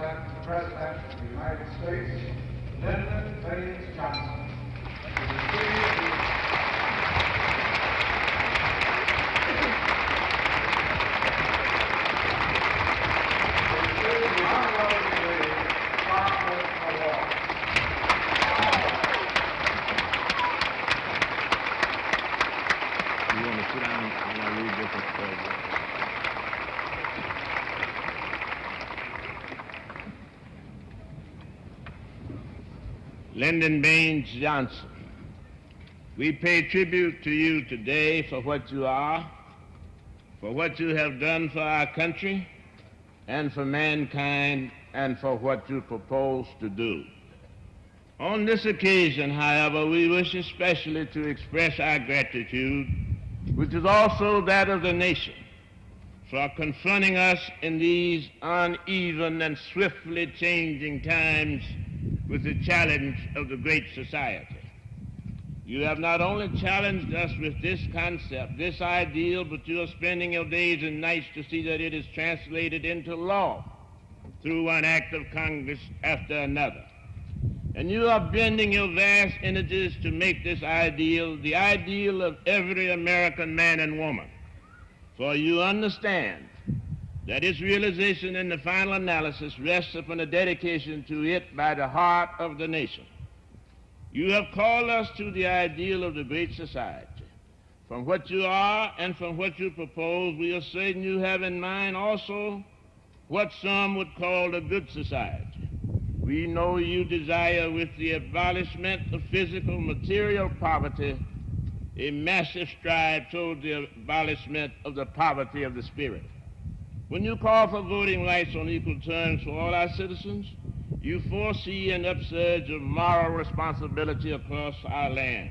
the President of the United States, Lyndon Baines Johnson, to receive the receive the honorary degree, Charles Award. You want to sit down? I want to read this and stuff. Lyndon Baines Johnson, we pay tribute to you today for what you are, for what you have done for our country, and for mankind, and for what you propose to do. On this occasion, however, we wish especially to express our gratitude, which is also that of the nation, for confronting us in these uneven and swiftly changing times with the challenge of the Great Society. You have not only challenged us with this concept, this ideal, but you are spending your days and nights to see that it is translated into law through one act of Congress after another. And you are bending your vast energies to make this ideal the ideal of every American man and woman. For you understand that its realization in the final analysis rests upon a dedication to it by the heart of the nation. You have called us to the ideal of the great society. From what you are and from what you propose, we are certain you have in mind also what some would call the good society. We know you desire, with the abolishment of physical material poverty, a massive stride toward the abolishment of the poverty of the spirit. When you call for voting rights on equal terms for all our citizens, you foresee an upsurge of moral responsibility across our land.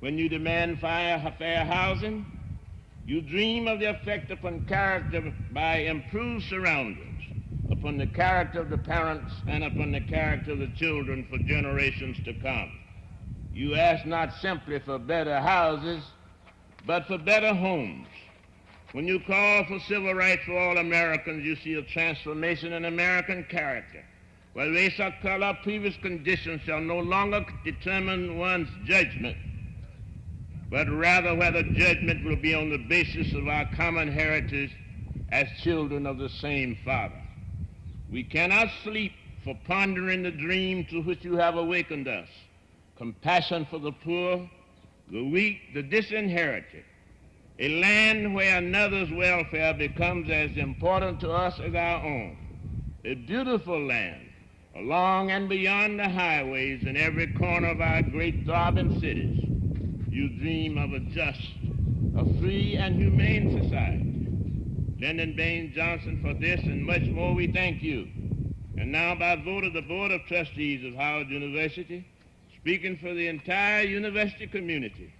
When you demand fair, fair housing, you dream of the effect upon character by improved surroundings, upon the character of the parents and upon the character of the children for generations to come. You ask not simply for better houses, but for better homes. When you call for civil rights for all Americans, you see a transformation in American character. Where race or color, previous conditions shall no longer determine one's judgment, but rather whether judgment will be on the basis of our common heritage as children of the same Father. We cannot sleep for pondering the dream to which you have awakened us compassion for the poor, the weak, the disinherited, a land where another's welfare becomes as important to us as our own, a beautiful land along and beyond the highways in every corner of our great throbbing cities. You dream of a just, a free, and humane society. Lyndon Baines Johnson, for this and much more, we thank you. And now, by vote of the Board of Trustees of Howard University, speaking for the entire university community,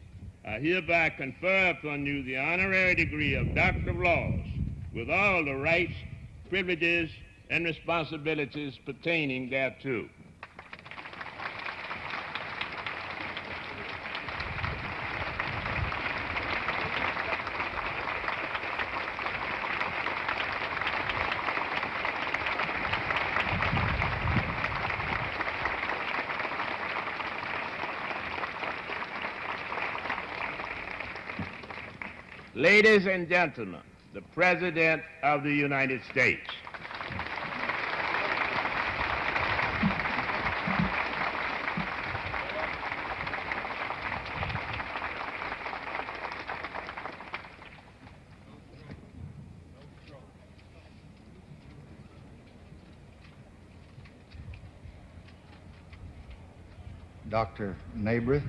I hereby confer upon you the honorary degree of Doctor of Laws with all the rights, privileges, and responsibilities pertaining thereto. Ladies and gentlemen, the President of the United States. Dr. Nabrit,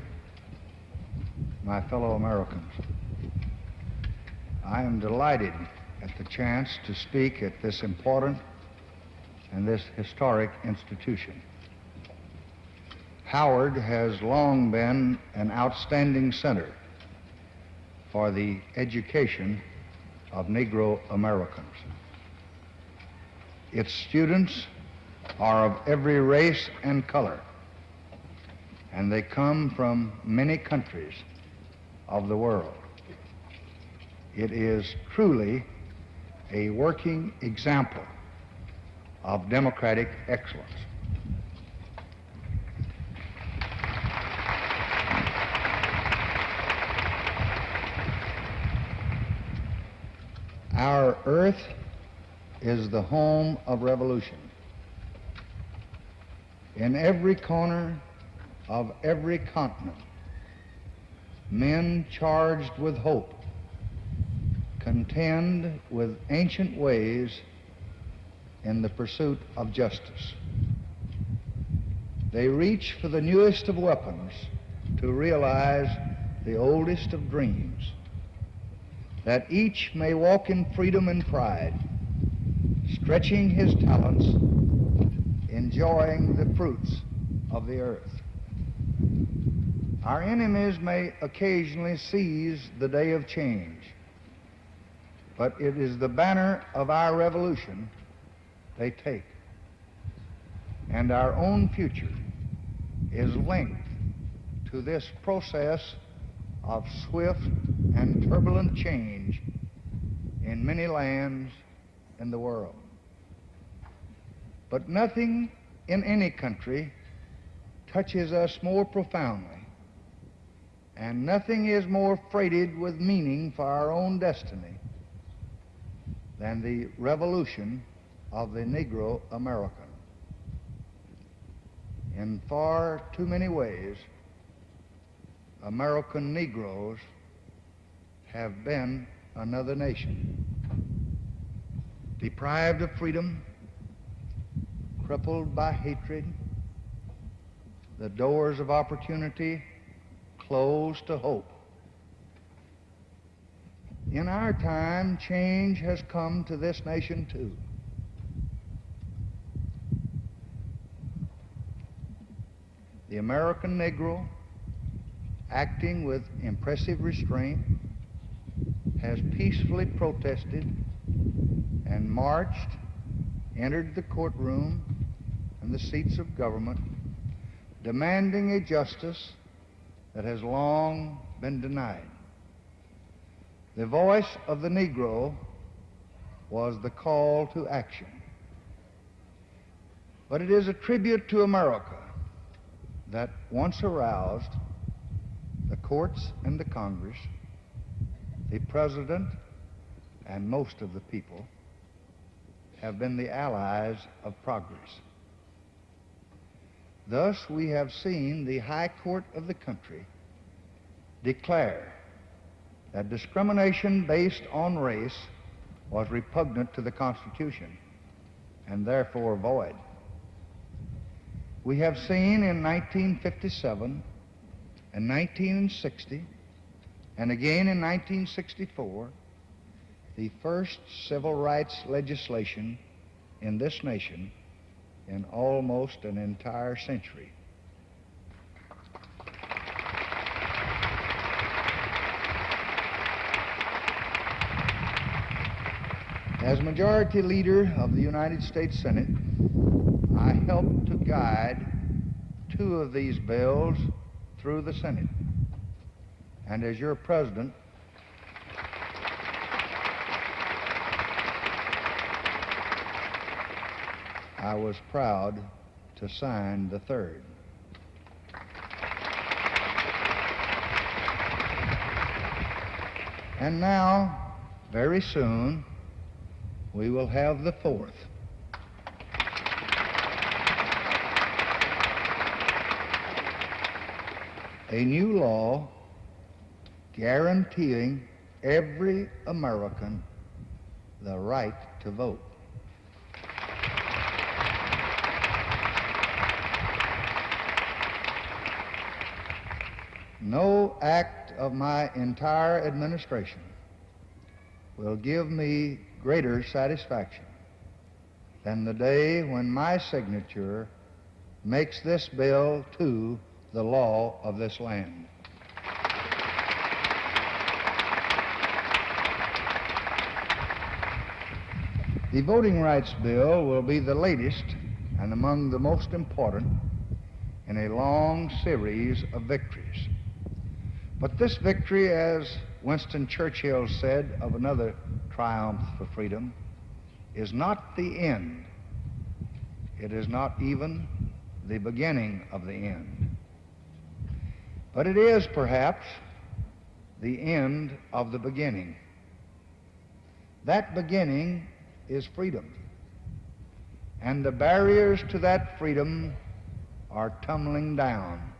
my fellow Americans, I am delighted at the chance to speak at this important and this historic institution. Howard has long been an outstanding center for the education of Negro Americans. Its students are of every race and color, and they come from many countries of the world. It is truly a working example of democratic excellence. Our earth is the home of revolution. In every corner of every continent, men charged with hope contend with ancient ways in the pursuit of justice. They reach for the newest of weapons to realize the oldest of dreams, that each may walk in freedom and pride, stretching his talents, enjoying the fruits of the earth. Our enemies may occasionally seize the day of change, but it is the banner of our revolution they take. And our own future is linked to this process of swift and turbulent change in many lands in the world. But nothing in any country touches us more profoundly, and nothing is more freighted with meaning for our own destiny than the revolution of the Negro American. In far too many ways, American Negroes have been another nation, deprived of freedom, crippled by hatred, the doors of opportunity closed to hope. In our time, change has come to this nation too. The American Negro, acting with impressive restraint, has peacefully protested and marched, entered the courtroom and the seats of government, demanding a justice that has long been denied. The voice of the Negro was the call to action. But it is a tribute to America that once aroused, the courts and the Congress, the President, and most of the people have been the allies of progress. Thus, we have seen the High Court of the country declare that discrimination based on race was repugnant to the Constitution and therefore void. We have seen in 1957 and 1960 and again in 1964 the first civil rights legislation in this nation in almost an entire century. As Majority Leader of the United States Senate, I helped to guide two of these bills through the Senate. And as your President, I was proud to sign the third. And now, very soon, we will have the fourth. A new law guaranteeing every American the right to vote. No act of my entire administration will give me greater satisfaction than the day when my signature makes this bill to the law of this land. The Voting Rights Bill will be the latest and among the most important in a long series of victories. But this victory, as Winston Churchill said of another triumph for freedom, is not the end. It is not even the beginning of the end. But it is perhaps the end of the beginning. That beginning is freedom. And the barriers to that freedom are tumbling down.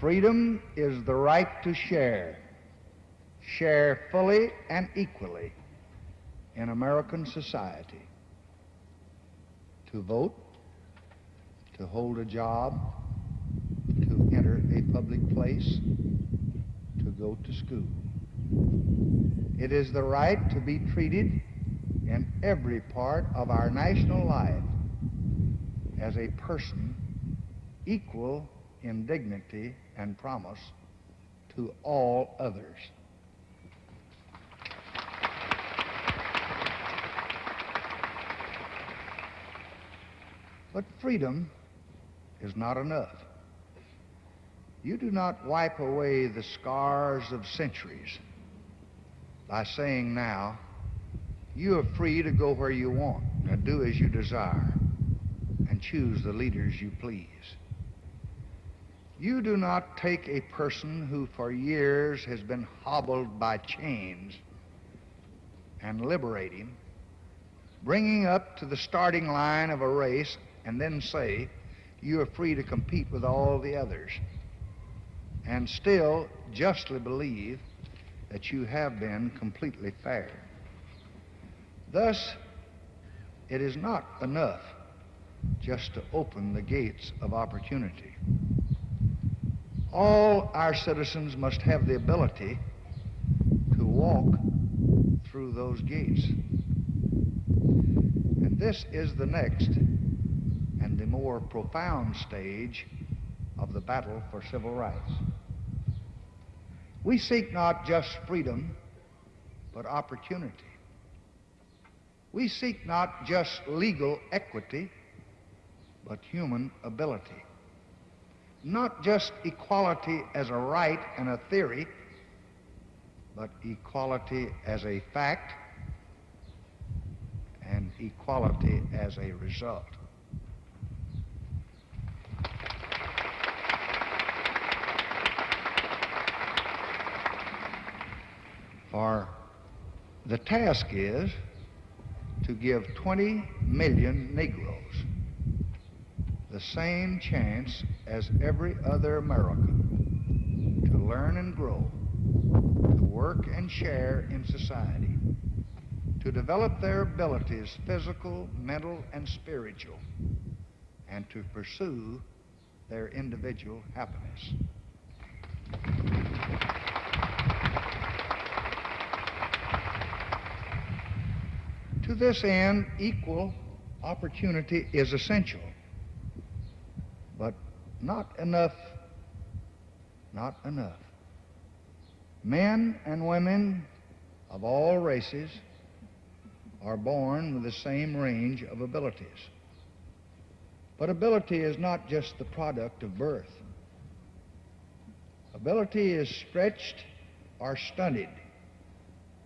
Freedom is the right to share, share fully and equally in American society, to vote, to hold a job, to enter a public place, to go to school. It is the right to be treated in every part of our national life as a person equal in dignity and promise to all others. But freedom is not enough. You do not wipe away the scars of centuries by saying now, you are free to go where you want and do as you desire and choose the leaders you please. You do not take a person who for years has been hobbled by chains and liberate him, bring him up to the starting line of a race, and then say, you are free to compete with all the others, and still justly believe that you have been completely fair. Thus, it is not enough just to open the gates of opportunity. All our citizens must have the ability to walk through those gates. And this is the next and the more profound stage of the battle for civil rights. We seek not just freedom, but opportunity. We seek not just legal equity, but human ability not just equality as a right and a theory, but equality as a fact and equality as a result. For the task is to give 20 million Negroes the same chance as every other American to learn and grow, to work and share in society, to develop their abilities, physical, mental, and spiritual, and to pursue their individual happiness. To this end, equal opportunity is essential not enough. Not enough. Men and women of all races are born with the same range of abilities. But ability is not just the product of birth. Ability is stretched or stunted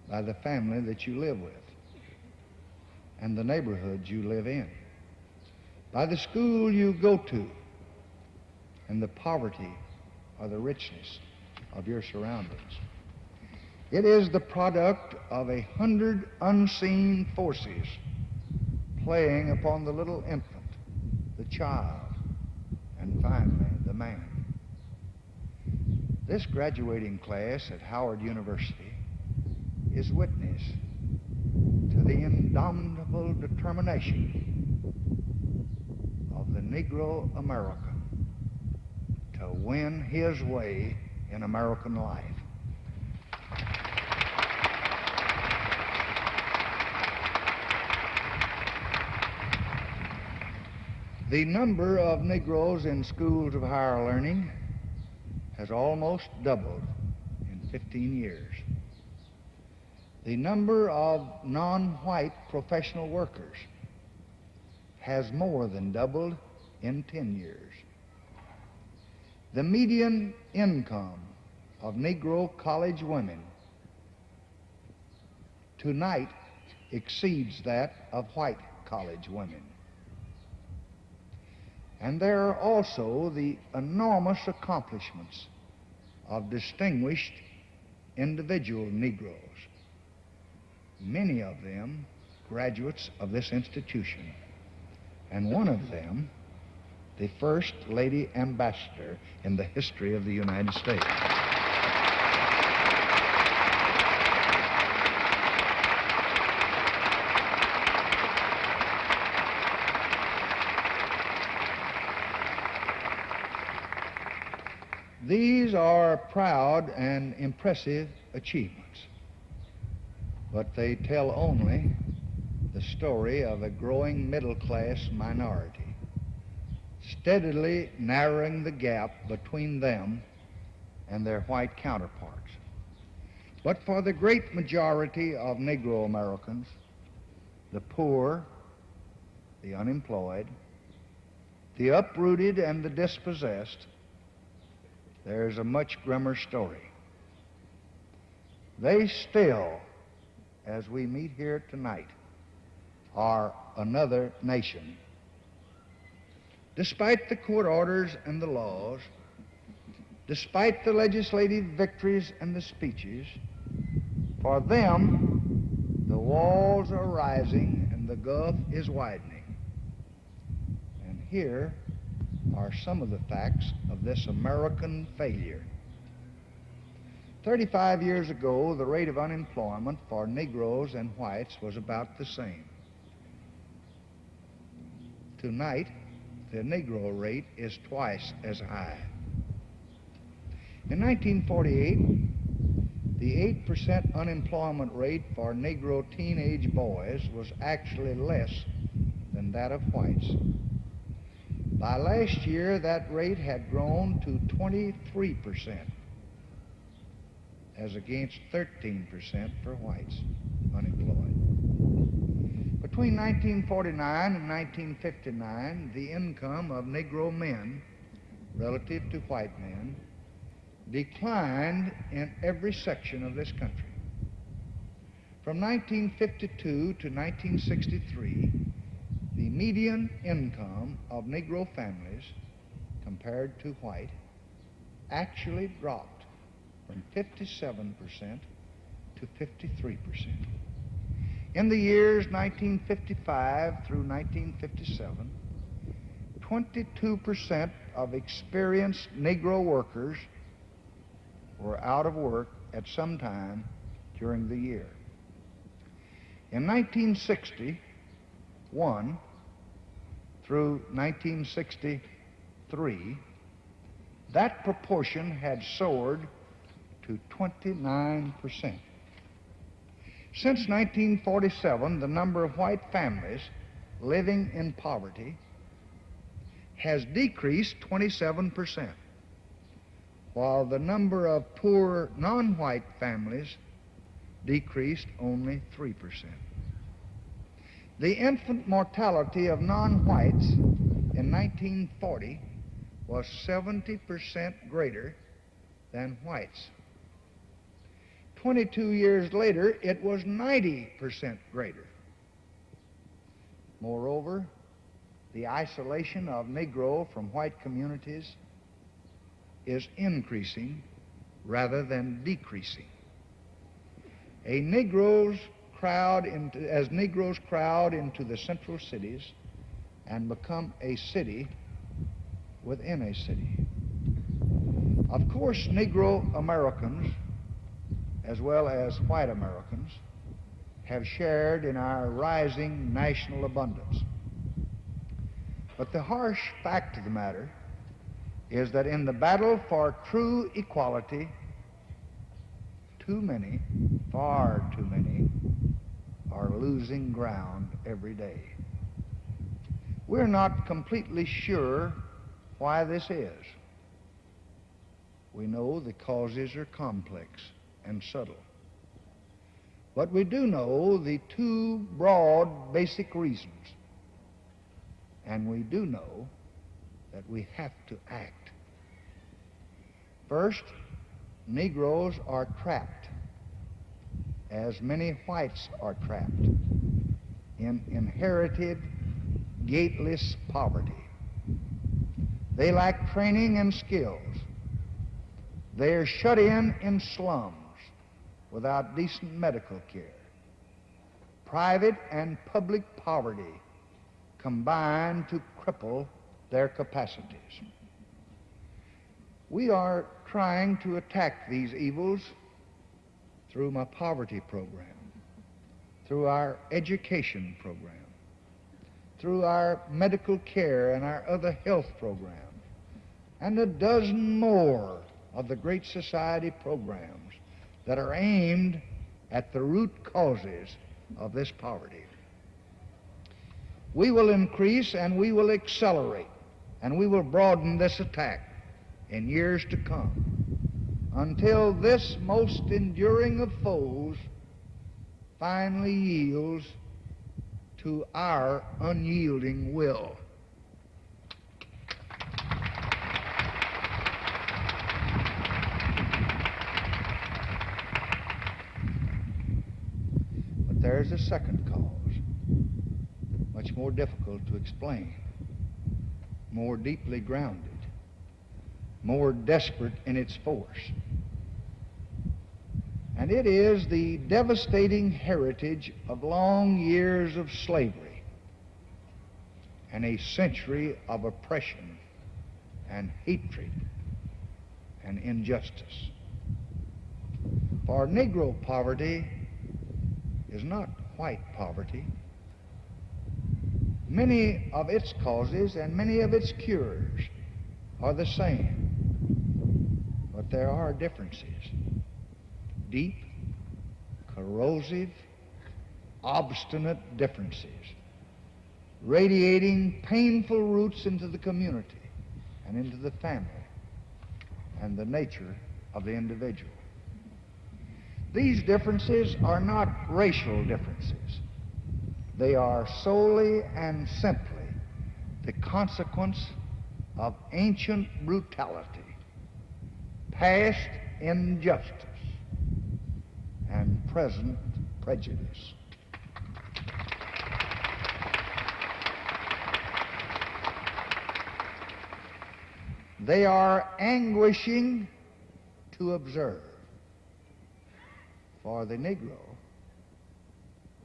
by the family that you live with and the neighborhood you live in, by the school you go to, and the poverty or the richness of your surroundings. It is the product of a hundred unseen forces playing upon the little infant, the child, and finally the man. This graduating class at Howard University is witness to the indomitable determination of the Negro American to win his way in American life. The number of Negroes in schools of higher learning has almost doubled in 15 years. The number of non-white professional workers has more than doubled in 10 years. The median income of Negro college women tonight exceeds that of white college women. And there are also the enormous accomplishments of distinguished individual Negroes, many of them graduates of this institution, and one of them the first lady ambassador in the history of the United States. These are proud and impressive achievements, but they tell only the story of a growing middle class minority, steadily narrowing the gap between them and their white counterparts. But for the great majority of Negro Americans, the poor, the unemployed, the uprooted, and the dispossessed, there's a much grimmer story. They still, as we meet here tonight, are another nation. Despite the court orders and the laws, despite the legislative victories and the speeches, for them, the walls are rising and the gulf is widening. And here are some of the facts of this American failure. 35 years ago, the rate of unemployment for Negroes and whites was about the same. Tonight, the Negro rate is twice as high. In 1948, the 8% unemployment rate for Negro teenage boys was actually less than that of whites. By last year, that rate had grown to 23%, as against 13% for whites unemployed. Between 1949 and 1959, the income of Negro men relative to white men declined in every section of this country. From 1952 to 1963, the median income of Negro families compared to white actually dropped from 57% to 53%. In the years 1955 through 1957, 22% of experienced Negro workers were out of work at some time during the year. In 1961 through 1963, that proportion had soared to 29 percent. Since 1947, the number of white families living in poverty has decreased 27%, while the number of poor non-white families decreased only 3%. The infant mortality of non-whites in 1940 was 70% greater than whites. 22 years later, it was 90% greater. Moreover, the isolation of Negro from white communities is increasing rather than decreasing. A Negroes crowd into, as Negroes crowd into the central cities and become a city within a city. Of course, Negro Americans as well as white Americans, have shared in our rising national abundance. But the harsh fact of the matter is that in the battle for true equality, too many, far too many, are losing ground every day. We're not completely sure why this is. We know the causes are complex and subtle. But we do know the two broad basic reasons. And we do know that we have to act. First, Negroes are trapped, as many whites are trapped, in inherited, gateless poverty. They lack training and skills. They are shut in in slums without decent medical care. Private and public poverty combine to cripple their capacities. We are trying to attack these evils through my poverty program, through our education program, through our medical care and our other health programs, and a dozen more of the Great Society programs that are aimed at the root causes of this poverty. We will increase and we will accelerate and we will broaden this attack in years to come until this most enduring of foes finally yields to our unyielding will. But there's a second cause, much more difficult to explain, more deeply grounded, more desperate in its force. And it is the devastating heritage of long years of slavery and a century of oppression and hatred and injustice. For Negro poverty is not white poverty. Many of its causes and many of its cures are the same, but there are differences. Deep, corrosive, obstinate differences, radiating painful roots into the community and into the family and the nature of the individual. These differences are not racial differences. They are solely and simply the consequence of ancient brutality, past injustice, and present prejudice. They are anguishing to observe. For the Negro,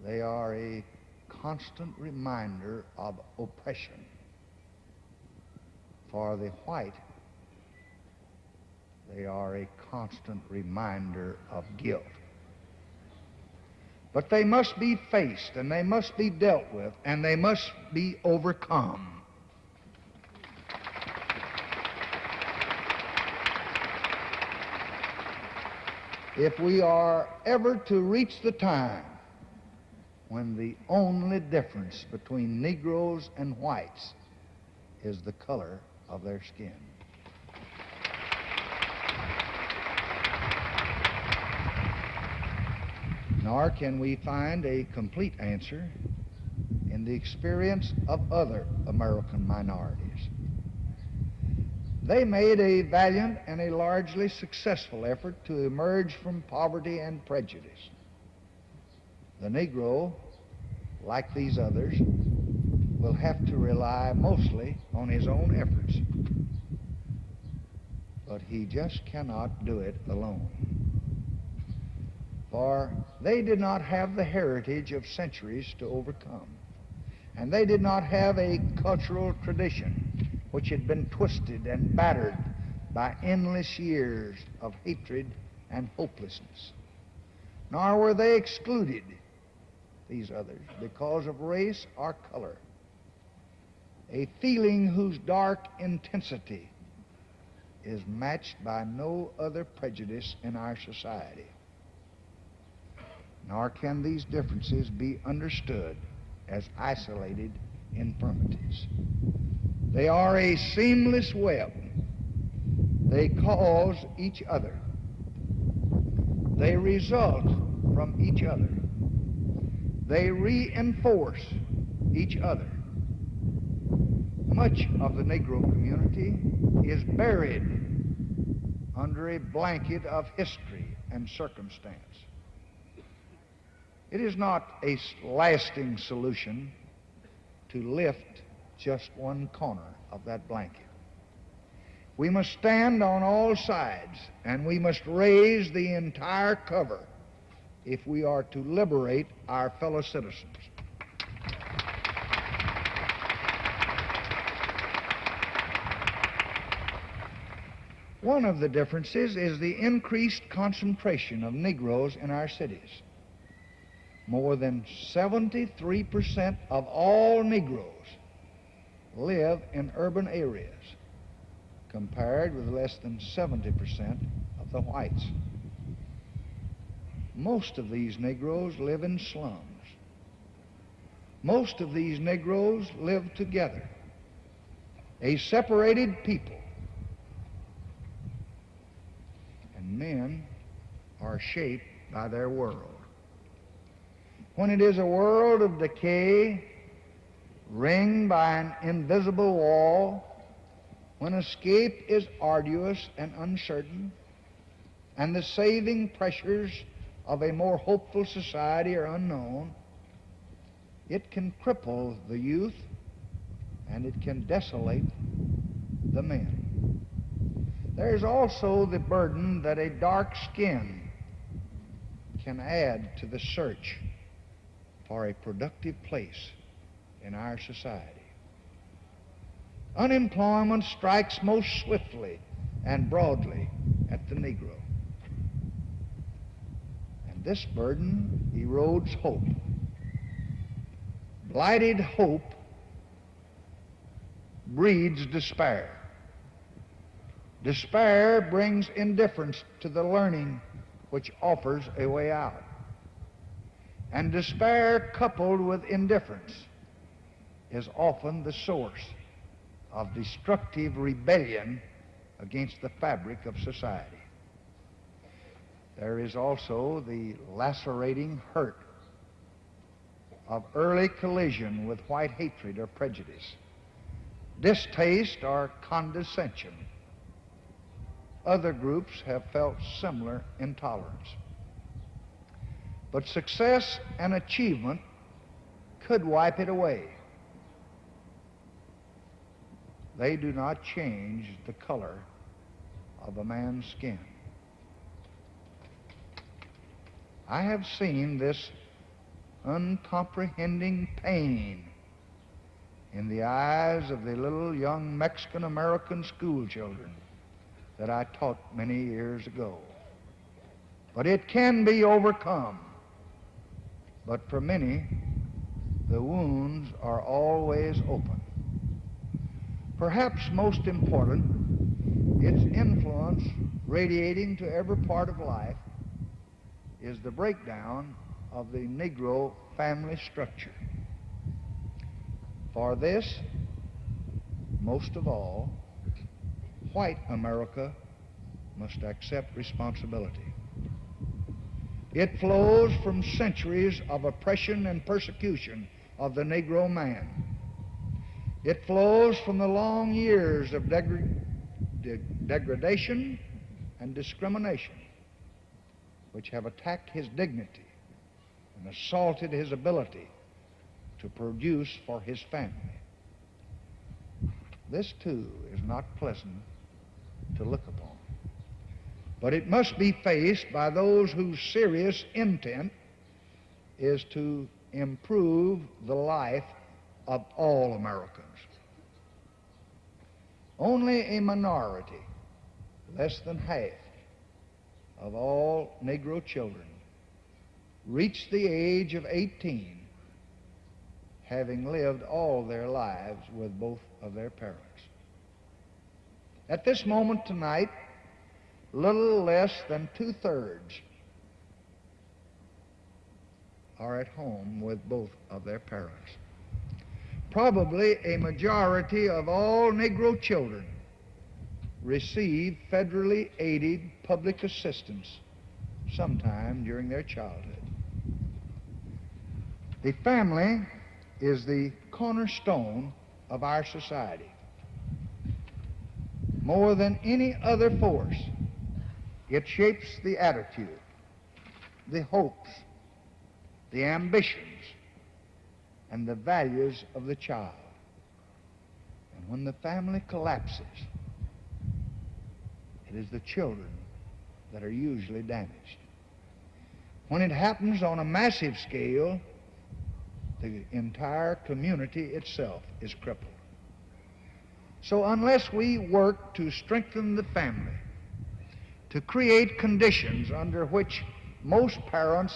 they are a constant reminder of oppression. For the white, they are a constant reminder of guilt. But they must be faced and they must be dealt with and they must be overcome. If we are ever to reach the time when the only difference between Negroes and whites is the color of their skin. Nor can we find a complete answer in the experience of other American minorities. They made a valiant and a largely successful effort to emerge from poverty and prejudice. The Negro, like these others, will have to rely mostly on his own efforts. But he just cannot do it alone. For they did not have the heritage of centuries to overcome. And they did not have a cultural tradition which had been twisted and battered by endless years of hatred and hopelessness. Nor were they excluded, these others, because of race or color. A feeling whose dark intensity is matched by no other prejudice in our society. Nor can these differences be understood as isolated infirmities. They are a seamless web. They cause each other. They result from each other. They reinforce each other. Much of the Negro community is buried under a blanket of history and circumstance. It is not a lasting solution to lift just one corner of that blanket. We must stand on all sides and we must raise the entire cover if we are to liberate our fellow citizens. One of the differences is the increased concentration of Negroes in our cities. More than 73% of all Negroes live in urban areas, compared with less than 70% of the whites. Most of these Negroes live in slums. Most of these Negroes live together, a separated people. And men are shaped by their world. When it is a world of decay, ringed by an invisible wall, when escape is arduous and uncertain, and the saving pressures of a more hopeful society are unknown, it can cripple the youth and it can desolate the men. There is also the burden that a dark skin can add to the search for a productive place in our society. Unemployment strikes most swiftly and broadly at the Negro. And this burden erodes hope. Blighted hope breeds despair. Despair brings indifference to the learning which offers a way out. And despair coupled with indifference is often the source of destructive rebellion against the fabric of society. There is also the lacerating hurt of early collision with white hatred or prejudice, distaste or condescension. Other groups have felt similar intolerance. But success and achievement could wipe it away. They do not change the color of a man's skin. I have seen this uncomprehending pain in the eyes of the little young Mexican American school children that I taught many years ago. But it can be overcome. But for many, the wounds are always open. Perhaps most important, its influence radiating to every part of life is the breakdown of the Negro family structure. For this, most of all, white America must accept responsibility. It flows from centuries of oppression and persecution of the Negro man. It flows from the long years of de- degradation and discrimination which have attacked his dignity and assaulted his ability to produce for his family. This, too, is not pleasant to look upon. But it must be faced by those whose serious intent is to improve the life of all Americans. Only a minority, less than half, of all Negro children reach the age of 18 having lived all their lives with both of their parents. At this moment tonight, little less than two thirds are at home with both of their parents. Probably a majority of all Negro children receive federally aided public assistance sometime during their childhood. The family is the cornerstone of our society. More than any other force, it shapes the attitude, the hopes, the ambitions, and the values of the child. And when the family collapses, it is the children that are usually damaged. When it happens on a massive scale, the entire community itself is crippled. So unless we work to strengthen the family, to create conditions under which most parents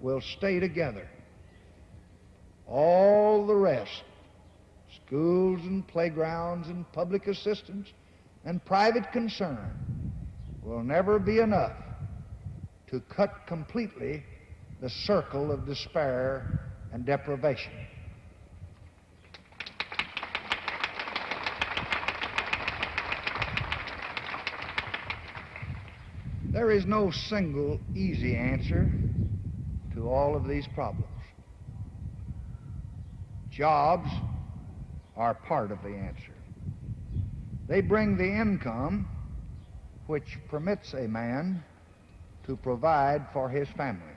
will stay together, all the rest, schools and playgrounds and public assistance and private concern, will never be enough to cut completely the circle of despair and deprivation. There is no single easy answer to all of these problems. Jobs are part of the answer. They bring the income which permits a man to provide for his family.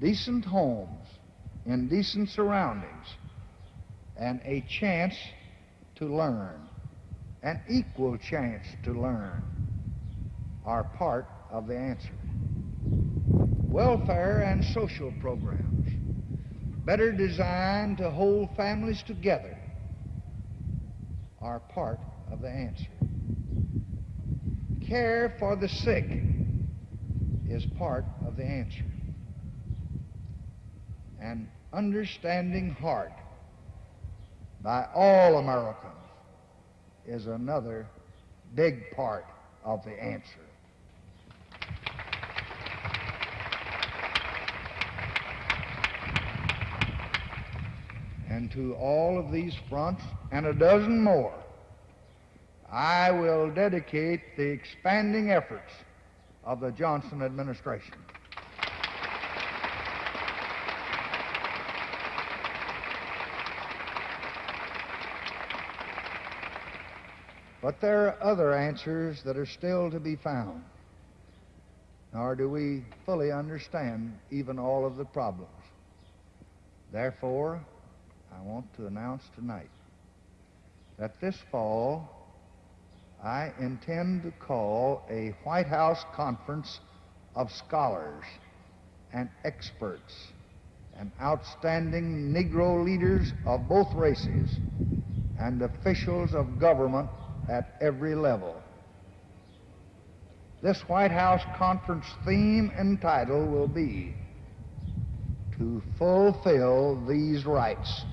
Decent homes in decent surroundings and a chance to learn, an equal chance to learn, are part of the answer. Welfare and social programs, better designed to hold families together, are part of the answer. Care for the sick is part of the answer. An understanding heart by all Americans is another big part of the answer. And to all of these fronts and a dozen more, I will dedicate the expanding efforts of the Johnson administration. But there are other answers that are still to be found, nor do we fully understand even all of the problems. Therefore, I want to announce tonight that this fall I intend to call a White House conference of scholars and experts and outstanding Negro leaders of both races and officials of government at every level. This White House conference theme and title will be To Fulfill These Rights.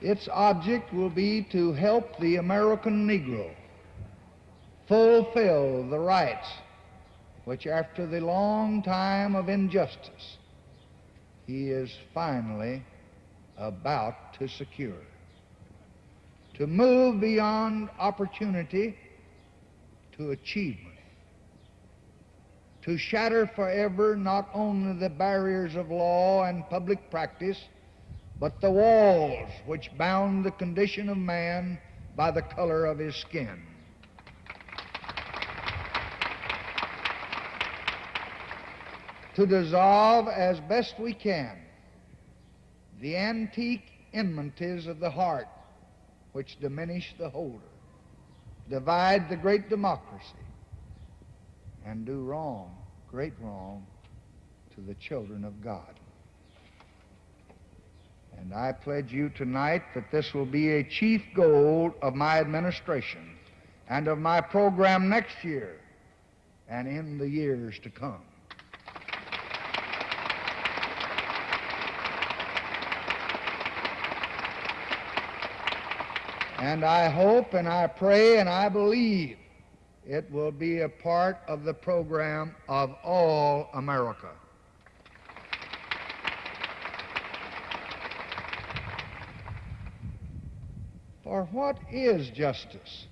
Its object will be to help the American Negro fulfill the rights which, after the long time of injustice, he is finally about to secure. To move beyond opportunity to achievement. To shatter forever not only the barriers of law and public practice, but the walls which bound the condition of man by the color of his skin. To dissolve as best we can the antique enmities of the heart which diminish the holder, divide the great democracy, and do wrong, great wrong, to the children of God. And I pledge you tonight that this will be a chief goal of my administration and of my program next year and in the years to come. And I hope and I pray and I believe it will be a part of the program of all America. For what is justice?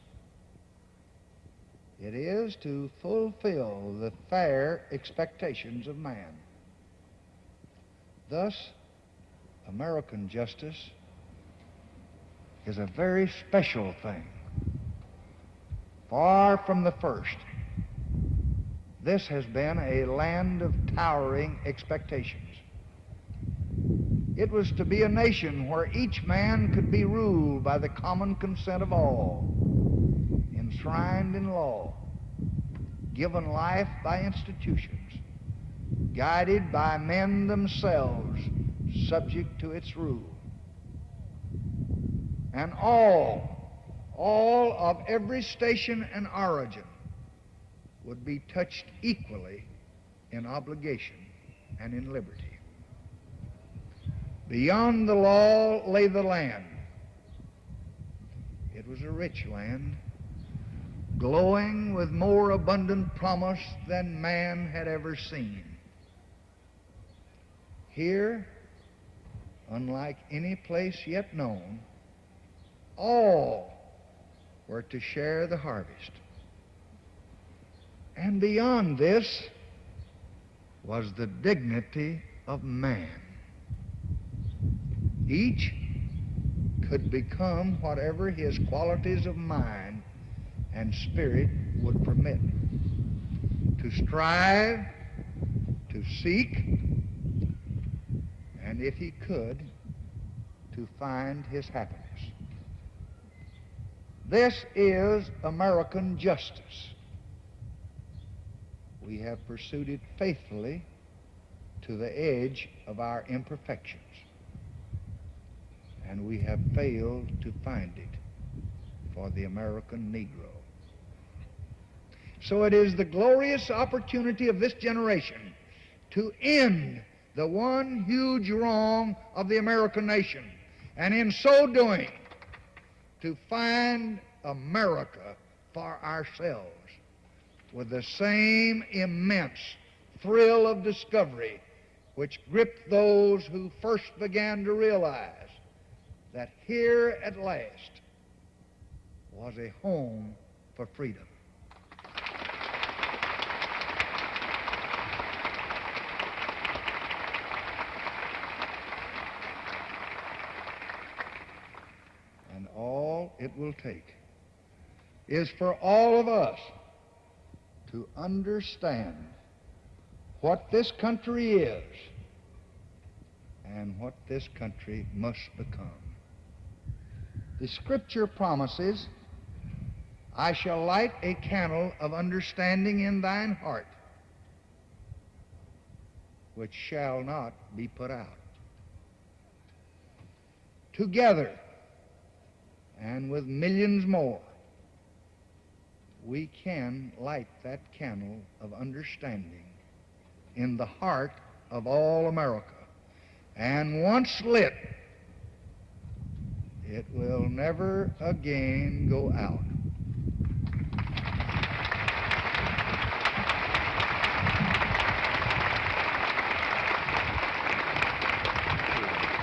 It is to fulfill the fair expectations of man. Thus, American justice is a very special thing. Far from the first, this has been a land of towering expectations. It was to be a nation where each man could be ruled by the common consent of all, enshrined in law, given life by institutions, guided by men themselves, subject to its rule. And all, all of every station and origin would be touched equally in obligation and in liberty. Beyond the law lay the land. It was a rich land, glowing with more abundant promise than man had ever seen. Here, unlike any place yet known, all were to share the harvest. And beyond this was the dignity of man. Each could become whatever his qualities of mind and spirit would permit. To strive, to seek, and if he could, to find his happiness. This is American justice. We have pursued it faithfully to the edge of our imperfections and we have failed to find it for the American Negro. So it is the glorious opportunity of this generation to end the one huge wrong of the American nation, and in so doing, to find America for ourselves with the same immense thrill of discovery which gripped those who first began to realize that here at last was a home for freedom. And all it will take is for all of us to understand what this country is and what this country must become. The scripture promises, I shall light a candle of understanding in thine heart, which shall not be put out. Together, and with millions more, we can light that candle of understanding in the heart of all America. And once lit, it will never again go out.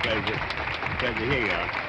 Pleasure. Pleasure hear you.